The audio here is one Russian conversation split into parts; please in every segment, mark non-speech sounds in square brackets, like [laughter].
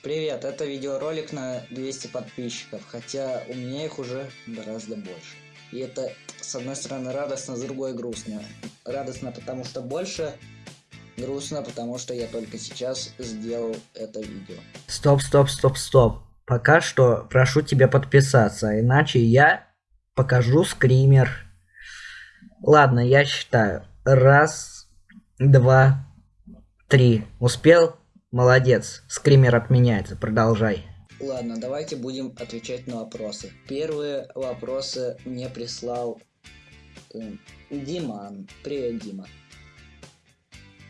Привет, это видеоролик на 200 подписчиков, хотя у меня их уже гораздо больше. И это, с одной стороны, радостно, с другой грустно. Радостно, потому что больше, грустно, потому что я только сейчас сделал это видео. Стоп, стоп, стоп, стоп. Пока что прошу тебя подписаться, иначе я покажу скример. Ладно, я считаю. Раз, два, три. Успел? Молодец. Скример отменяется. Продолжай. Ладно, давайте будем отвечать на вопросы. Первые вопросы мне прислал э, Диман. Привет, Дима.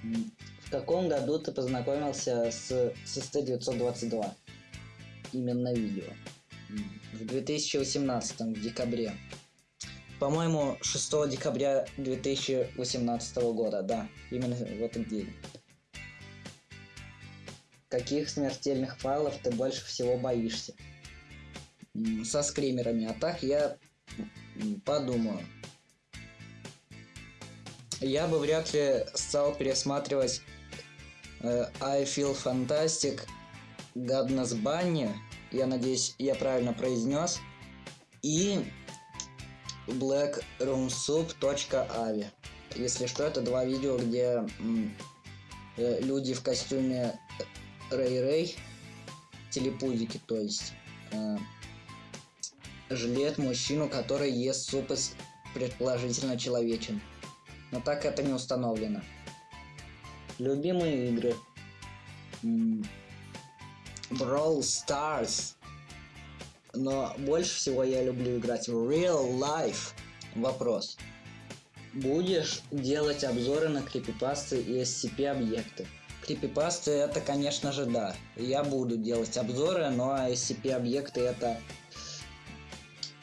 В каком году ты познакомился с SST-922? Именно видео. В 2018, в декабре. По-моему, 6 декабря 2018 года, да, именно в этот день. Каких смертельных файлов ты больше всего боишься? Со скримерами. А так я подумаю. Я бы вряд ли стал пересматривать э, I Feel Fantastic, Godness Bunny, я надеюсь, я правильно произнес, и blackroomsoup.avi. Если что, это два видео, где э, люди в костюме Рэй-Рэй, телепузики, то есть, э, жалеет мужчину, который ест суп из предположительно человечен. Но так это не установлено. Любимые игры. Brawl Stars. Но больше всего я люблю играть в Real Life. Вопрос. Будешь делать обзоры на крипипасты и SCP объекты? Крипипасты это, конечно же, да. Я буду делать обзоры, но SCP объекты это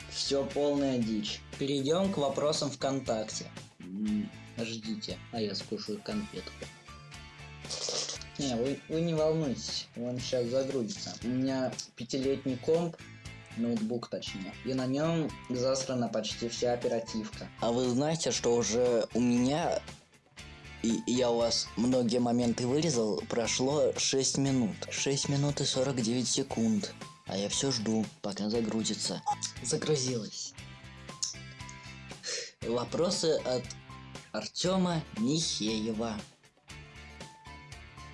все полная дичь. Перейдем к вопросам ВКонтакте. Ждите, а я скушаю конфетку. Не, вы, вы не волнуйтесь, он сейчас загрузится. У меня пятилетний комп, ноутбук точнее, и на нем засрана почти вся оперативка. А вы знаете, что уже у меня, и я у вас многие моменты вырезал, прошло 6 минут. 6 минут и 49 секунд. А я все жду, пока загрузится. Загрузилось. Вопросы от Артема Михеева.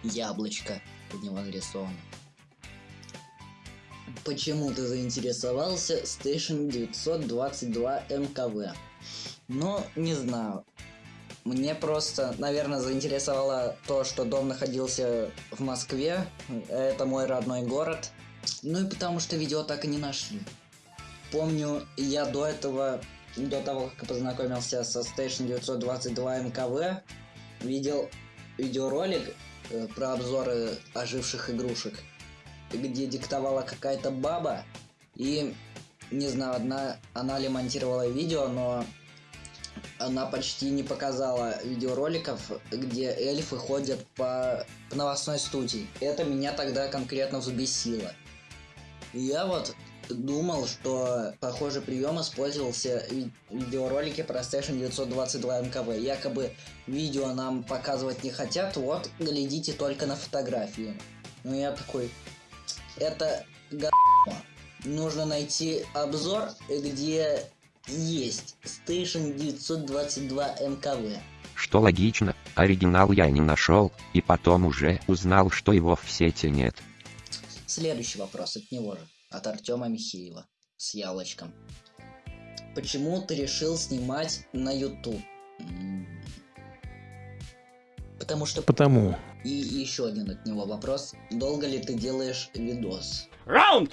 Яблочко под него нарисовано. Почему ты заинтересовался Station 922 МКВ? Ну, не знаю. Мне просто, наверное, заинтересовало то, что дом находился в Москве. Это мой родной город. Ну и потому что видео так и не нашли. Помню, я до этого, до того, как познакомился со Station 922 МКВ, видел видеоролик э, про обзоры оживших игрушек, где диктовала какая-то баба, и, не знаю, одна, она ли монтировала видео, но она почти не показала видеороликов, где эльфы ходят по, по новостной студии. Это меня тогда конкретно взбесило. Я вот думал, что похожий прием использовался в видеоролике про Station 922 МКВ. Якобы видео нам показывать не хотят, вот, глядите только на фотографии. Ну я такой, это г***. Нужно найти обзор, где есть Station 922 МКВ. Что логично, оригинал я не нашел, и потом уже узнал, что его в сети нет. Следующий вопрос от него же, от Артема Михеева, с яблочком. Почему ты решил снимать на YouTube? Потому что... Потому. И еще один от него вопрос. Долго ли ты делаешь видос? Раунд!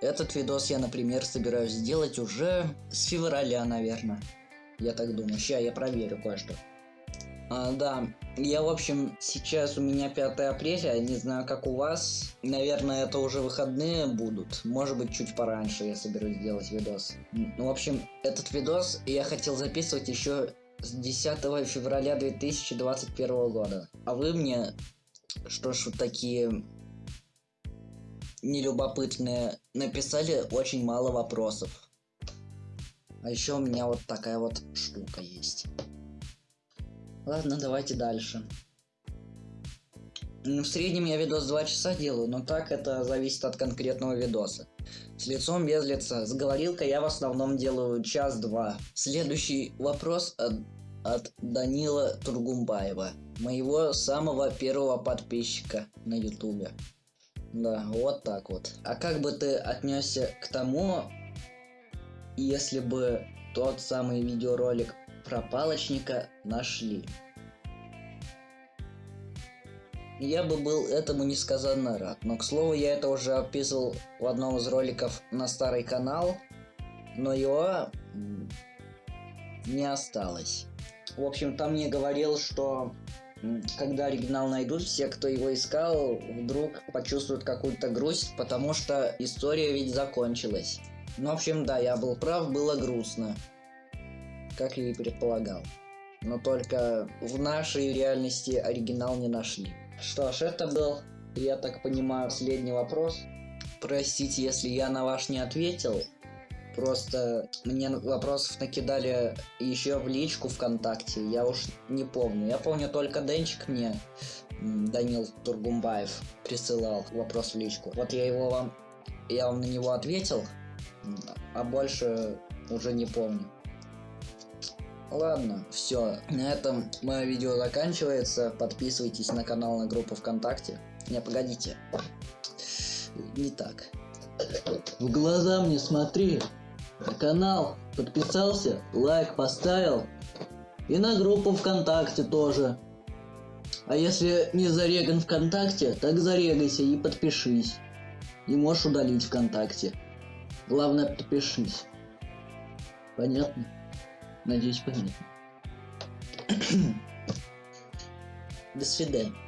Этот видос я, например, собираюсь сделать уже с февраля, наверное. Я так думаю. Сейчас я проверю кое-что. А, да, я, в общем, сейчас у меня 5 апреля, не знаю, как у вас. Наверное, это уже выходные будут. Может быть, чуть пораньше я соберусь сделать видос. Ну, в общем, этот видос я хотел записывать еще с 10 февраля 2021 года. А вы мне, что ж, вот такие нелюбопытные, написали очень мало вопросов. А еще у меня вот такая вот штука есть. Ладно, давайте дальше. Ну, В среднем я видос 2 часа делаю, но так это зависит от конкретного видоса. С лицом без лица. С говорилкой я в основном делаю час-два. Следующий вопрос от, от Данила Тургумбаева. Моего самого первого подписчика на ютубе. Да, вот так вот. А как бы ты отнесся к тому, если бы тот самый видеоролик про палочника нашли? Я бы был этому несказанно рад. Но, к слову, я это уже описывал в одном из роликов на старый канал, но его не осталось. В общем, там мне говорил, что когда оригинал найдут, все, кто его искал, вдруг почувствуют какую-то грусть, потому что история ведь закончилась. Ну, в общем, да, я был прав, было грустно. Как я и предполагал. Но только в нашей реальности оригинал не нашли. Что ж, это был, я так понимаю, последний вопрос. Простите, если я на ваш не ответил. Просто мне вопросов накидали еще в личку ВКонтакте, я уж не помню. Я помню только Денчик мне, Данил Тургумбаев, присылал вопрос в личку. Вот я его вам, я вам на него ответил, а больше уже не помню. Ладно, все. На этом мое видео заканчивается. Подписывайтесь на канал, на группу ВКонтакте. Не, погодите. Не так. В глаза мне смотри. На канал подписался, лайк поставил. И на группу ВКонтакте тоже. А если не зареган ВКонтакте, так зарегайся и подпишись. И можешь удалить ВКонтакте. Главное, подпишись. Понятно? Надеюсь, понятно. [clears throat] До свидания.